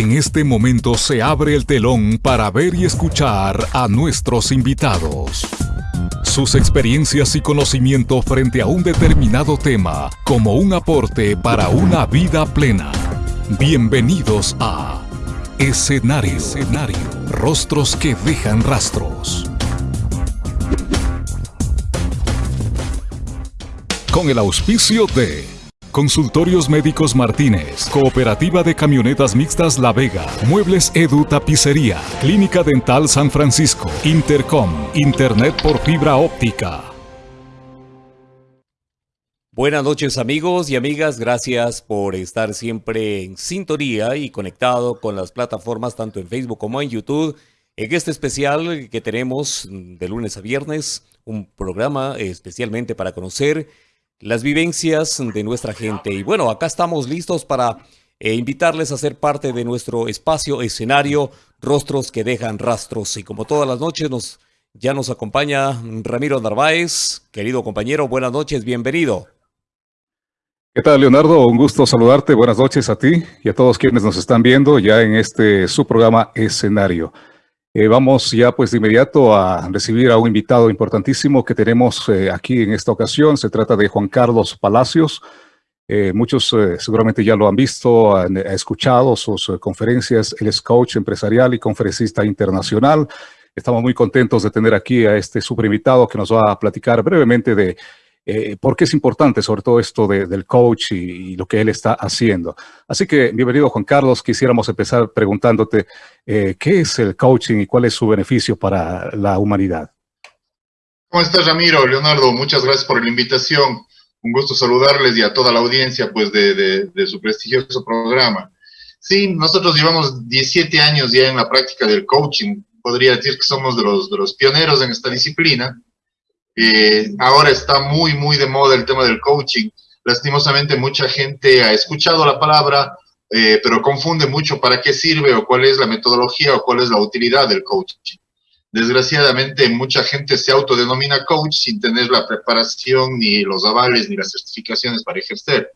En este momento se abre el telón para ver y escuchar a nuestros invitados. Sus experiencias y conocimiento frente a un determinado tema como un aporte para una vida plena. Bienvenidos a Escenario. Escenario. Rostros que dejan rastros. Con el auspicio de Consultorios Médicos Martínez, Cooperativa de Camionetas Mixtas La Vega, Muebles Edu Tapicería, Clínica Dental San Francisco, Intercom, Internet por fibra óptica. Buenas noches amigos y amigas, gracias por estar siempre en sintonía y conectado con las plataformas tanto en Facebook como en YouTube. En este especial que tenemos de lunes a viernes, un programa especialmente para conocer las vivencias de nuestra gente. Y bueno, acá estamos listos para eh, invitarles a ser parte de nuestro espacio escenario, Rostros que dejan rastros. Y como todas las noches nos, ya nos acompaña Ramiro Narváez, querido compañero, buenas noches, bienvenido. ¿Qué tal, Leonardo? Un gusto saludarte. Buenas noches a ti y a todos quienes nos están viendo ya en este su programa Escenario. Eh, vamos ya pues de inmediato a recibir a un invitado importantísimo que tenemos eh, aquí en esta ocasión. Se trata de Juan Carlos Palacios. Eh, muchos seguramente ya lo han visto, han, escuchado sus conferencias. Él es coach empresarial y conferencista internacional. Estamos muy contentos de tener aquí a este super invitado que nos va a platicar brevemente de eh, por qué es importante sobre todo esto del coach y, lo que él está haciendo. Así que bienvenido Juan Carlos, quisiéramos empezar preguntándote eh, qué es el coaching y cuál es su beneficio para la humanidad. ¿Cómo estás Ramiro? Leonardo, muchas gracias por la invitación. Un gusto saludarles y a toda la audiencia pues de, su prestigioso programa. Sí, nosotros llevamos 17 años ya en la práctica del coaching. Podría decir que somos de los pioneros en esta disciplina. Eh, ahora está muy, muy de moda el tema del coaching. Lastimosamente mucha gente ha escuchado la palabra, eh, pero confunde mucho para qué sirve o cuál es la metodología o cuál es la utilidad del coaching. Desgraciadamente mucha gente se autodenomina coach sin tener la preparación ni los avales ni las certificaciones para ejercer.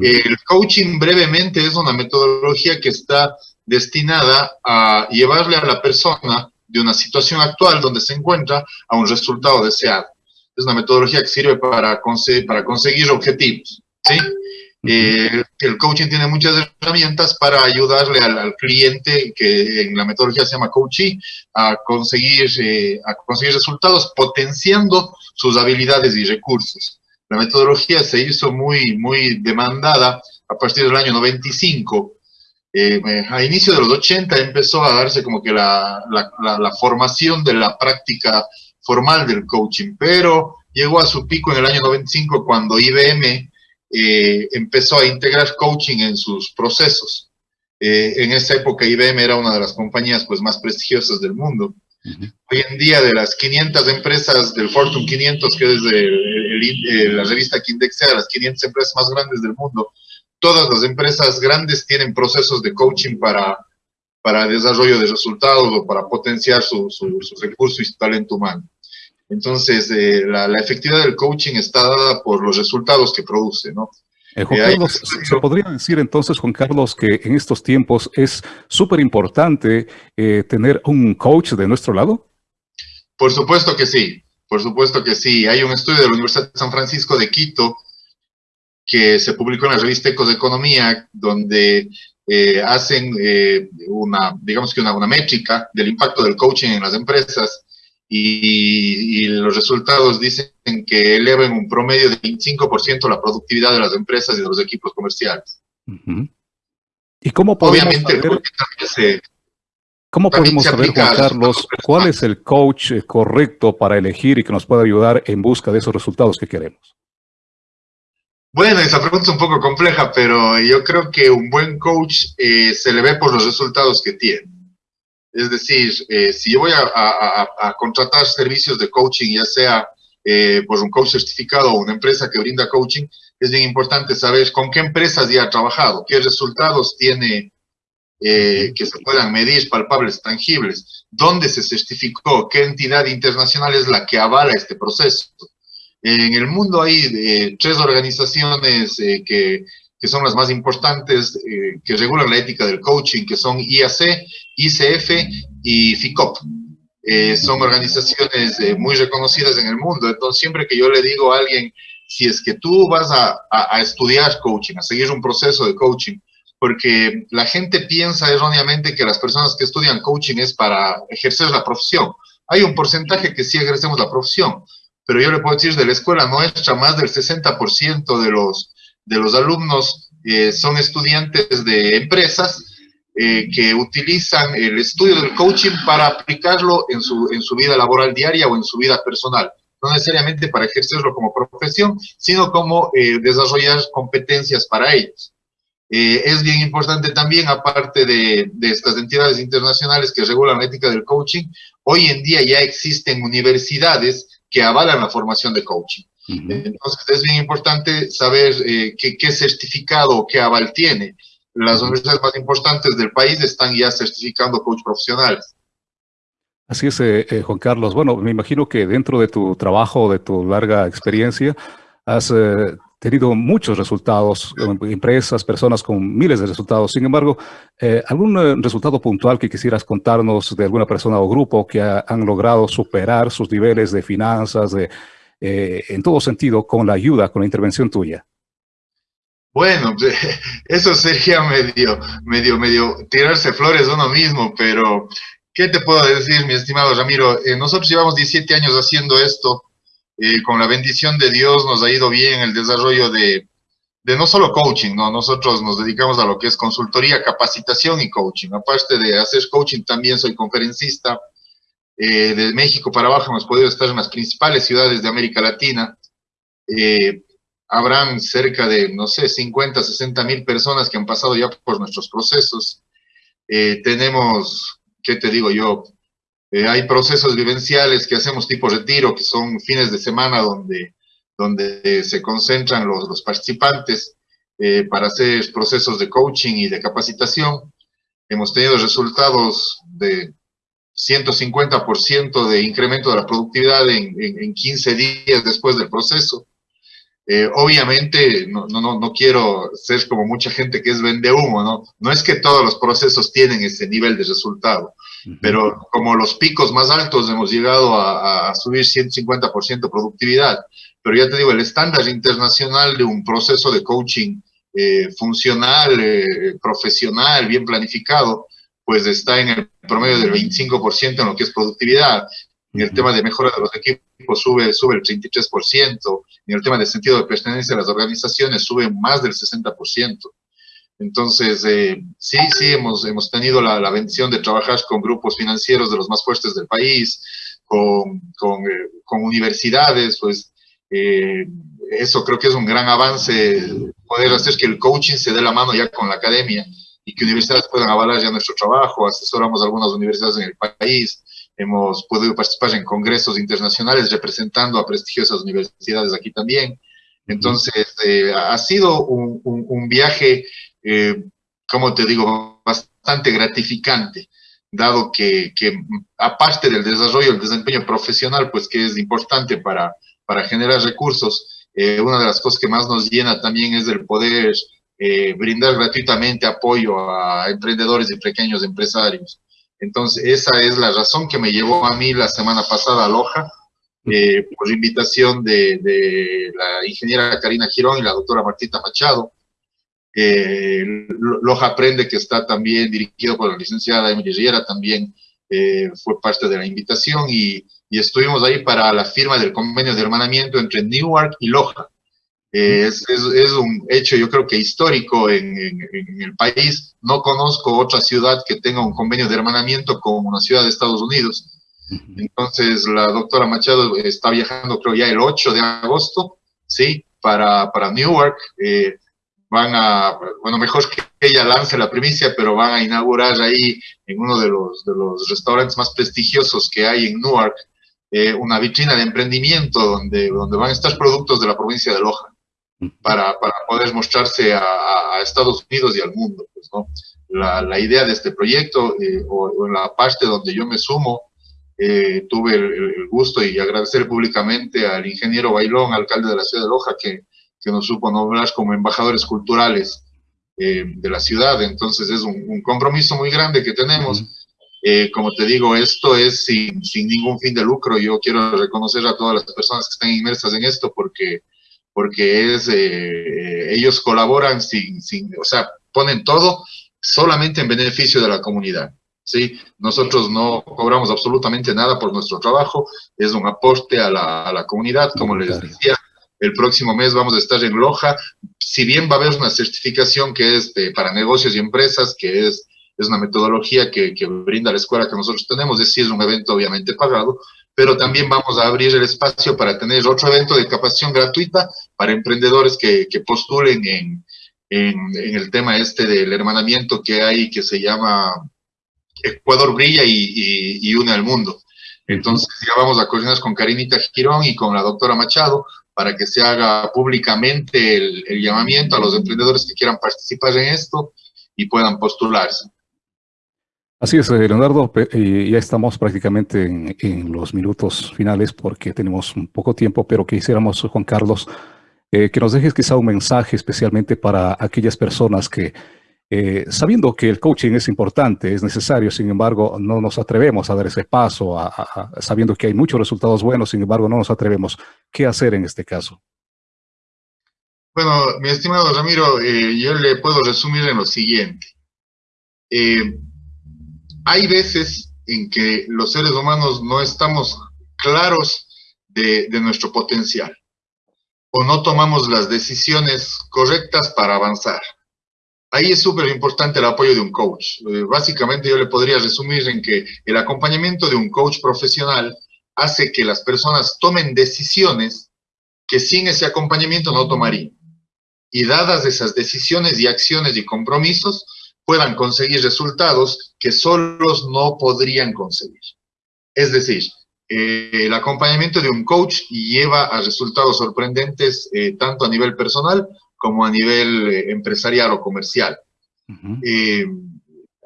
El coaching brevemente es una metodología que está destinada a llevarle a la persona de una situación actual donde se encuentra a un resultado deseado. Es una metodología que sirve para, conseguir, para conseguir objetivos. ¿sí? Eh, el coaching tiene muchas herramientas para ayudarle al, cliente, que en la metodología se llama coaching, a conseguir, eh, a conseguir resultados potenciando sus habilidades y recursos. La metodología se hizo muy, muy demandada a partir del año 95 eh, a inicio de los 80 empezó a darse como que la, la, formación de la práctica formal del coaching, pero llegó a su pico en el año 95 cuando IBM eh, empezó a integrar coaching en sus procesos. Eh, en esa época IBM era una de las compañías pues, más prestigiosas del mundo. Hoy en día de las 500 empresas del Fortune 500, que es de, la revista que indexea las 500 empresas más grandes del mundo, todas las empresas grandes tienen procesos de coaching para, para desarrollo de resultados o para potenciar su, su, recurso y su talento humano. Entonces, eh, la, efectividad del coaching está dada por los resultados que produce, ¿no? Eh, Juan eh, Carlos, ¿se podría decir entonces, Juan Carlos, que en estos tiempos es súper importante tener un coach de nuestro lado? Por supuesto que sí, por supuesto que sí. Hay un estudio de la Universidad de San Francisco de Quito que se publicó en la revista Ecos de Economía, donde eh, hacen eh, una, digamos que una, una, métrica del impacto del coaching en las empresas y, los resultados dicen que elevan un promedio de 25% la productividad de las empresas y de los equipos comerciales. ¿Y cómo podemos saber, ¿cómo podemos saber Juan Carlos, cuál es el coach correcto para elegir y que nos pueda ayudar en busca de esos resultados que queremos? Bueno, esa pregunta es un poco compleja, pero yo creo que un buen coach eh, se le ve por los resultados que tiene. Es decir, eh, si yo voy a, contratar servicios de coaching, ya sea eh, por un coach certificado o una empresa que brinda coaching, es bien importante saber con qué empresas ya ha trabajado, qué resultados tiene que se puedan medir, palpables, tangibles, dónde se certificó, qué entidad internacional es la que avala este proceso. En el mundo hay eh, tres organizaciones eh, que, que son las más importantes, eh, que regulan la ética del coaching, que son IAC, ICF y FICOP. Son organizaciones muy reconocidas en el mundo. Entonces, siempre que yo le digo a alguien, si es que tú vas a, a, estudiar coaching, a seguir un proceso de coaching, porque la gente piensa erróneamente que las personas que estudian coaching es para ejercer la profesión. Hay un porcentaje que sí ejercemos la profesión, pero yo le puedo decir de la escuela nuestra, más del 60% de los, de los alumnos eh, son estudiantes de empresas eh, que utilizan el estudio del coaching para aplicarlo en su, en su vida laboral diaria o en su vida personal. No necesariamente para ejercerlo como profesión, sino como eh, desarrollar competencias para ellos. Eh, es bien importante también, aparte de, de, estas entidades internacionales que regulan la ética del coaching, hoy en día ya existen universidades que avalan la formación de coaching. Entonces es bien importante saber qué, qué certificado o qué aval tiene las universidades más importantes del país están ya certificando coach profesionales. Así es, eh, eh, Juan Carlos. Bueno, me imagino que dentro de tu trabajo, de tu larga experiencia, has eh, tenido muchos resultados, empresas, personas con miles de resultados. Sin embargo, ¿algún resultado puntual que quisieras contarnos de alguna persona o grupo que han logrado superar sus niveles de finanzas, de, en todo sentido, con la ayuda, con la intervención tuya? Bueno, eso sería medio, medio, medio tirarse flores uno mismo, pero ¿qué te puedo decir, mi estimado Ramiro? Eh, nosotros llevamos 17 años haciendo esto, eh, con la bendición de Dios nos ha ido bien el desarrollo de, no solo coaching, ¿no? Nosotros nos dedicamos a lo que es consultoría, capacitación y coaching. Aparte de hacer coaching, también soy conferencista. Eh, de México para abajo hemos podido estar en las principales ciudades de América Latina. Eh, habrán cerca de, no sé, 50, 60 mil personas que han pasado ya por nuestros procesos. Tenemos, ¿qué te digo yo? Eh, hay procesos vivenciales que hacemos tipo retiro, que son fines de semana donde, donde se concentran los, los participantes eh, para hacer procesos de coaching y de capacitación. Hemos tenido resultados de 150% de incremento de la productividad en, en, en 15 días después del proceso. Eh, obviamente, no, no, no quiero ser como mucha gente que es vende humo, ¿no? No es que todos los procesos tienen ese nivel de resultado, pero como los picos más altos hemos llegado a, a subir 150% productividad. Pero ya te digo, el estándar internacional de un proceso de coaching eh, funcional, eh, profesional, bien planificado, pues está en el promedio del 25% en lo que es productividad. En el tema de mejora de los equipos sube, sube el 33%. En el tema de sentido de pertenencia a las organizaciones sube más del 60%. Entonces, eh, sí, sí, hemos, hemos tenido la, la, bendición de trabajar con grupos financieros de los más fuertes del país, con, con, eh, con universidades, pues eh, eso creo que es un gran avance, poder hacer que el coaching se dé la mano ya con la academia y que universidades puedan avalar ya nuestro trabajo, asesoramos a algunas universidades en el país, hemos podido participar en congresos internacionales representando a prestigiosas universidades aquí también. Entonces, eh, ha sido un, un, un viaje, eh, como te digo, bastante gratificante, dado que, aparte del desarrollo, el desempeño profesional, pues que es importante para, para generar recursos, eh, una de las cosas que más nos llena también es el poder eh, brindar gratuitamente apoyo a emprendedores y pequeños empresarios. Entonces, esa es la razón que me llevó a mí la semana pasada a Loja, eh, por invitación de, de, la ingeniera Karina Girón y la doctora Martita Machado. Eh, Loja Aprende, que está también dirigido por la licenciada Emily Riera, también eh, fue parte de la invitación y, y, estuvimos ahí para la firma del convenio de hermanamiento entre Newark y Loja. Eh, es, es, es, un hecho, yo creo que histórico en, en, en, el país. No conozco otra ciudad que tenga un convenio de hermanamiento con una ciudad de Estados Unidos. Entonces, la doctora Machado está viajando, creo ya el 8 de agosto, ¿sí? Para, para Newark. Eh, van a, bueno, mejor que ella lance la primicia, pero van a inaugurar ahí en uno de los, de los restaurantes más prestigiosos que hay en Newark, eh, una vitrina de emprendimiento donde, donde van a estar productos de la provincia de Loja para, para poder mostrarse a, a, Estados Unidos y al mundo. Pues, ¿no? la, la, idea de este proyecto, eh, o, o, en la parte donde yo me sumo, eh, tuve el, el, gusto y agradecer públicamente al ingeniero Bailón, alcalde de la ciudad de Loja, que, que nos supo nombrar como embajadores culturales eh, de la ciudad. Entonces es un, compromiso muy grande que tenemos. Eh, como te digo, esto es sin, sin, ningún fin de lucro. Yo quiero reconocer a todas las personas que están inmersas en esto porque, porque es, eh, ellos colaboran sin, sin, o sea, ponen todo solamente en beneficio de la comunidad. ¿sí? Nosotros no cobramos absolutamente nada por nuestro trabajo, es un aporte a la, a la comunidad, como les decía, el próximo mes vamos a estar en Loja, si bien va a haber una certificación que es para negocios y empresas, que es, es una metodología que, que, brinda la escuela que nosotros tenemos, es decir, es un evento obviamente pagado, pero también vamos a abrir el espacio para tener otro evento de capacitación gratuita para emprendedores que, que postulen en, en, en, el tema este del hermanamiento que hay, que se llama Ecuador Brilla y, y, y une al mundo. Entonces ya vamos a coordinar con Karinita Girón y con la doctora Machado para que se haga públicamente el, el, llamamiento a los emprendedores que quieran participar en esto y puedan postularse. Así es, eh, Leonardo, y ya estamos prácticamente en, en, los minutos finales porque tenemos un poco tiempo, pero quisiéramos, Juan Carlos, eh, que nos dejes quizá un mensaje especialmente para aquellas personas que eh, sabiendo que el coaching es importante, es necesario, sin embargo, no nos atrevemos a dar ese paso, sabiendo que hay muchos resultados buenos, sin embargo, no nos atrevemos. ¿Qué hacer en este caso? Bueno, mi estimado Ramiro, eh, yo le puedo resumir en lo siguiente. Eh, hay veces en que los seres humanos no estamos claros de nuestro potencial o no tomamos las decisiones correctas para avanzar. Ahí es súper importante el apoyo de un coach. Eh, básicamente yo le podría resumir en que el acompañamiento de un coach profesional hace que las personas tomen decisiones que sin ese acompañamiento no tomarían. Y dadas esas decisiones y acciones y compromisos, puedan conseguir resultados que solos no podrían conseguir. Es decir, eh, el acompañamiento de un coach lleva a resultados sorprendentes eh, tanto a nivel personal como a nivel eh, empresarial o comercial. Uh -huh. eh,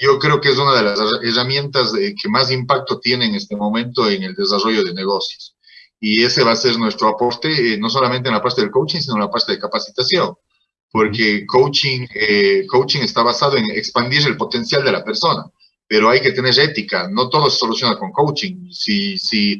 yo creo que es una de las herramientas de, que más impacto tiene en este momento en el desarrollo de negocios. Y ese va a ser nuestro aporte, eh, no solamente en la parte del coaching, sino en la parte de capacitación. Porque coaching, eh, coaching está basado en expandir el potencial de la persona, pero hay que tener ética. No todo se soluciona con coaching. Si, si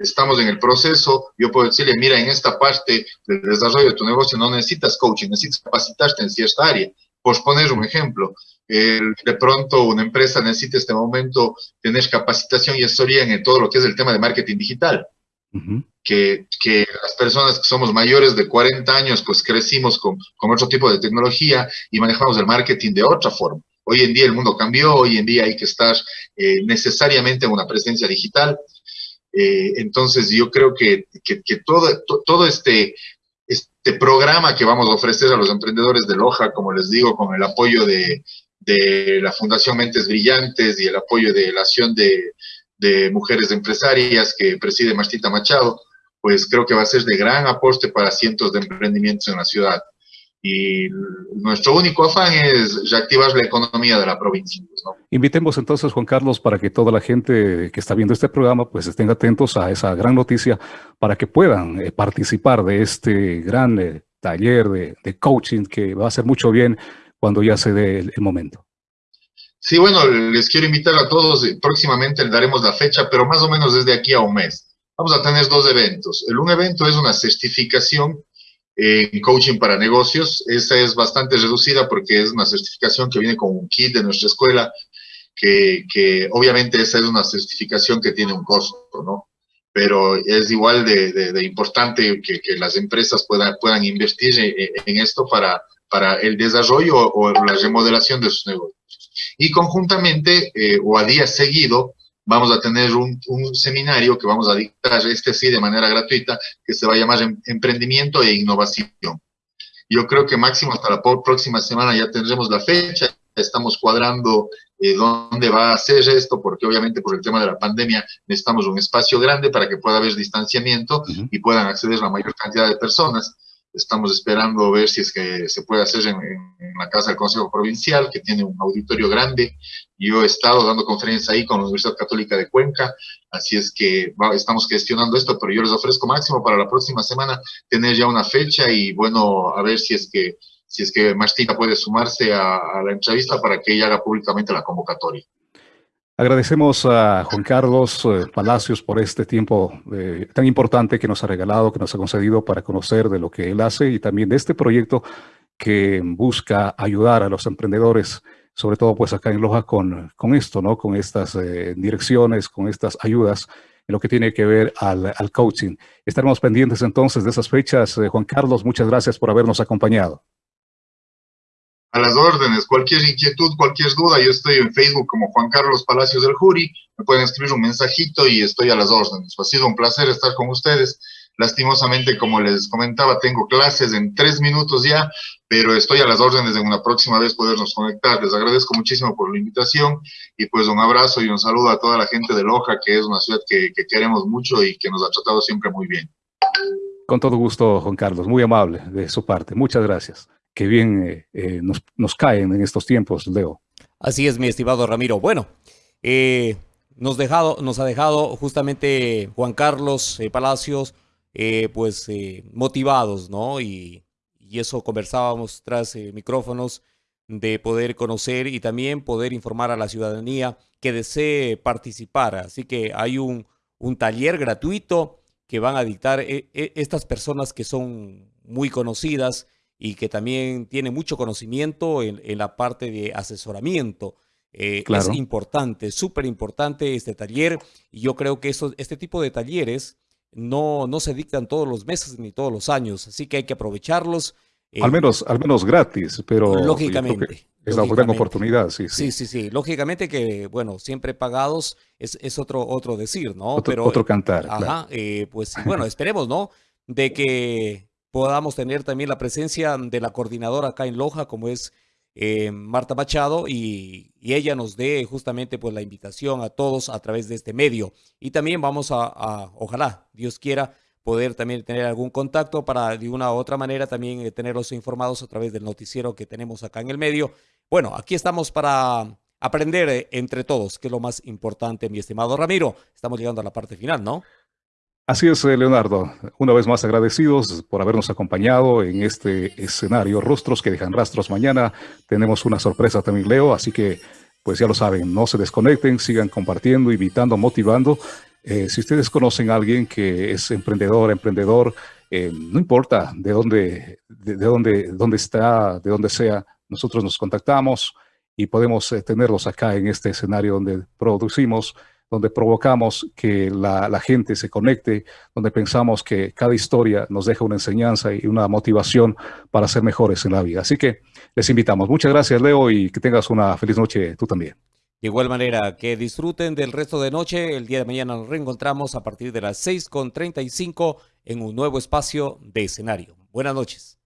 estamos en el proceso, yo puedo decirle, mira, en esta parte del desarrollo de tu negocio no necesitas coaching, necesitas capacitarte en cierta área. Por poner un ejemplo, eh, de pronto una empresa necesita en este momento tener capacitación y asesoría en todo lo que es el tema de marketing digital. Uh -huh. que, que, las personas que somos mayores de 40 años, pues crecimos con, con otro tipo de tecnología y manejamos el marketing de otra forma. Hoy en día el mundo cambió, hoy en día hay que estar eh, necesariamente en una presencia digital. Eh, entonces yo creo que, que, todo, to, todo este, este programa que vamos a ofrecer a los emprendedores de Loja, como les digo, con el apoyo de, de la Fundación Mentes Brillantes y el apoyo de la acción de, de mujeres empresarias que preside Martita Machado, pues creo que va a ser de gran aporte para cientos de emprendimientos en la ciudad. Y nuestro único afán es reactivar la economía de la provincia. ¿no? Invitemos entonces, Juan Carlos, para que toda la gente que está viendo este programa pues estén atentos a esa gran noticia para que puedan eh, participar de este gran eh, taller de, de, coaching que va a hacer mucho bien cuando ya se dé el, el momento. Sí, bueno, les quiero invitar a todos, próximamente les daremos la fecha, pero más o menos desde aquí a un mes. Vamos a tener dos eventos. El un evento es una certificación en coaching para negocios. Esa es bastante reducida porque es una certificación que viene con un kit de nuestra escuela, que, que obviamente esa es una certificación que tiene un costo, ¿no? Pero es igual de, de, de importante que, que, las empresas puedan, puedan invertir en, en esto para, para el desarrollo o la remodelación de sus negocios. Y conjuntamente eh, o a día seguido vamos a tener un, un, seminario que vamos a dictar, este sí, de manera gratuita, que se va a llamar em, Emprendimiento e Innovación. Yo creo que máximo hasta la próxima semana ya tendremos la fecha, estamos cuadrando eh, dónde va a ser esto, porque obviamente por el tema de la pandemia necesitamos un espacio grande para que pueda haber distanciamiento uh -huh. y puedan acceder la mayor cantidad de personas. Estamos esperando ver si es que se puede hacer en, la Casa del Consejo Provincial, que tiene un auditorio grande. Yo he estado dando conferencias ahí con la Universidad Católica de Cuenca, así es que estamos gestionando esto, pero yo les ofrezco máximo para la próxima semana tener ya una fecha y bueno, a ver si es que si es que Martina puede sumarse a, a la entrevista para que ella haga públicamente la convocatoria. Agradecemos a Juan Carlos eh, Palacios por este tiempo eh, tan importante que nos ha regalado, que nos ha concedido para conocer de lo que él hace y también de este proyecto que busca ayudar a los emprendedores, sobre todo pues acá en Loja con, con esto, ¿no? Con estas eh, direcciones, con estas ayudas en lo que tiene que ver al, al coaching. Estaremos pendientes entonces de esas fechas. Juan Carlos, muchas gracias por habernos acompañado a las órdenes. Cualquier inquietud, cualquier duda, yo estoy en Facebook como Juan Carlos Palacios del Juri. Me pueden escribir un mensajito y estoy a las órdenes. Ha sido un placer estar con ustedes. Lastimosamente, como les comentaba, tengo clases en tres minutos ya, pero estoy a las órdenes de una próxima vez podernos conectar. Les agradezco muchísimo por la invitación y pues un abrazo y un saludo a toda la gente de Loja, que es una ciudad que, que queremos mucho y que nos ha tratado siempre muy bien. Con todo gusto, Juan Carlos, muy amable de su parte. Muchas gracias que bien eh, eh, nos, caen en estos tiempos, Leo. Así es, mi estimado Ramiro. Bueno, eh, nos, dejado, nos ha dejado justamente Juan Carlos Palacios, pues motivados, ¿no? Y, y, eso conversábamos tras micrófonos de poder conocer y también poder informar a la ciudadanía que desee participar. Así que hay un, un taller gratuito que van a dictar estas personas que son muy conocidas y que también tiene mucho conocimiento en, la parte de asesoramiento. Eh, es importante, súper importante este taller y yo creo que eso, este tipo de talleres no, no se dictan todos los meses ni todos los años, así que hay que aprovecharlos. Eh, al, menos, al menos gratis, pero... Lógicamente. Es una gran oportunidad, sí, sí. Sí, sí, Lógicamente que, bueno, siempre pagados es, es otro, otro decir, ¿no? Otro, pero, otro cantar. Ajá, eh, pues bueno, esperemos, ¿no? De que podamos tener también la presencia de la coordinadora acá en Loja, como es eh, Marta Machado, y, ella nos dé justamente pues la invitación a todos a través de este medio. Y también vamos a, ojalá, Dios quiera, poder también tener algún contacto para de una u otra manera también eh, tenerlos informados a través del noticiero que tenemos acá en el medio. Bueno, aquí estamos para aprender eh, entre todos, que es lo más importante, mi estimado Ramiro. Estamos llegando a la parte final, ¿no? Así es, eh, Leonardo. Una vez más agradecidos por habernos acompañado en este escenario. Rostros que dejan rastros. Mañana tenemos una sorpresa también, Leo. Así que, pues ya lo saben, no se desconecten, sigan compartiendo, invitando, motivando. Eh, si ustedes conocen a alguien que es emprendedor, emprendedor, eh, no importa de dónde, de, dónde, dónde está, de dónde sea, nosotros nos contactamos y podemos tenerlos acá en este escenario donde producimos donde provocamos que la, gente se conecte, donde pensamos que cada historia nos deja una enseñanza y una motivación para ser mejores en la vida. Así que les invitamos. Muchas gracias, Leo, y que tengas una feliz noche tú también. De igual manera, que disfruten del resto de noche. El día de mañana nos reencontramos a partir de las 6.35 en un nuevo espacio de escenario. Buenas noches.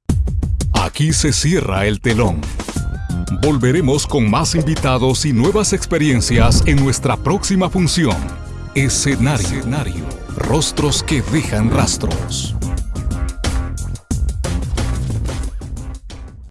Aquí se cierra el telón. Volveremos con más invitados y nuevas experiencias en nuestra próxima función. Escenario. Rostros que dejan rastros.